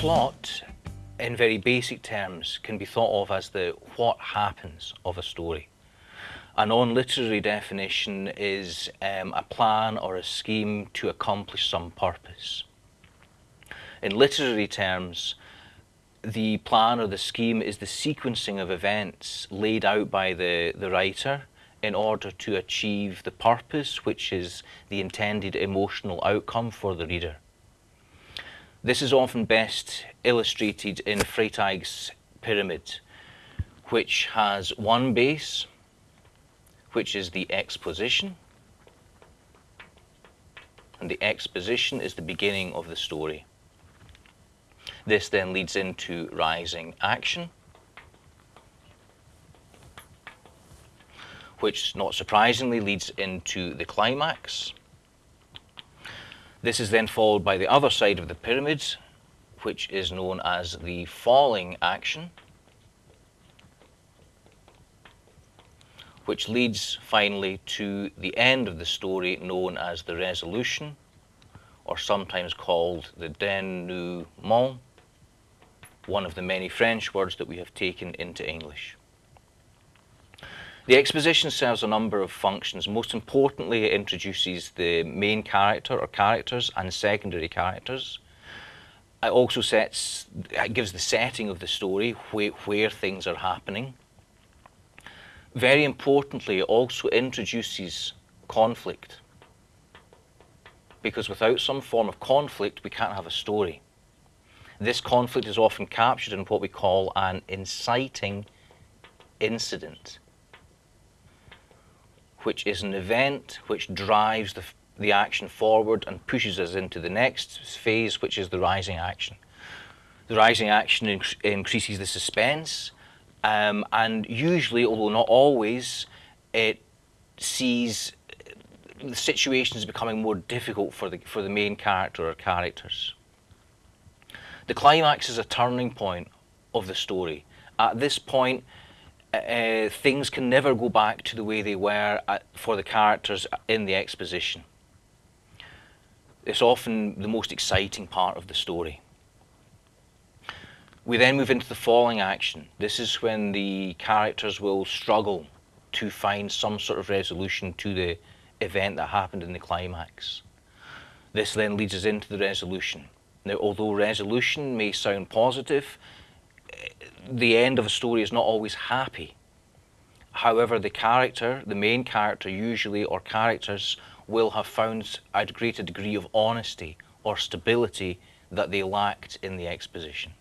plot, in very basic terms, can be thought of as the what happens of a story. A non-literary definition is um, a plan or a scheme to accomplish some purpose. In literary terms, the plan or the scheme is the sequencing of events laid out by the, the writer in order to achieve the purpose, which is the intended emotional outcome for the reader. This is often best illustrated in Freytag's pyramid, which has one base, which is the exposition, and the exposition is the beginning of the story. This then leads into rising action, which not surprisingly leads into the climax. This is then followed by the other side of the pyramids, which is known as the falling action, which leads finally to the end of the story known as the resolution, or sometimes called the denouement, one of the many French words that we have taken into English. The exposition serves a number of functions. Most importantly, it introduces the main character or characters and secondary characters. It also sets, it gives the setting of the story, where, where things are happening. Very importantly, it also introduces conflict. Because without some form of conflict, we can't have a story. This conflict is often captured in what we call an inciting incident which is an event which drives the, the action forward and pushes us into the next phase, which is the rising action. The rising action inc increases the suspense, um, and usually, although not always, it sees the situation is becoming more difficult for the, for the main character or characters. The climax is a turning point of the story. At this point, uh, things can never go back to the way they were at, for the characters in the exposition. It's often the most exciting part of the story. We then move into the falling action. This is when the characters will struggle to find some sort of resolution to the event that happened in the climax. This then leads us into the resolution. Now, although resolution may sound positive, the end of a story is not always happy. However, the character, the main character usually, or characters, will have found a greater degree of honesty or stability that they lacked in the exposition.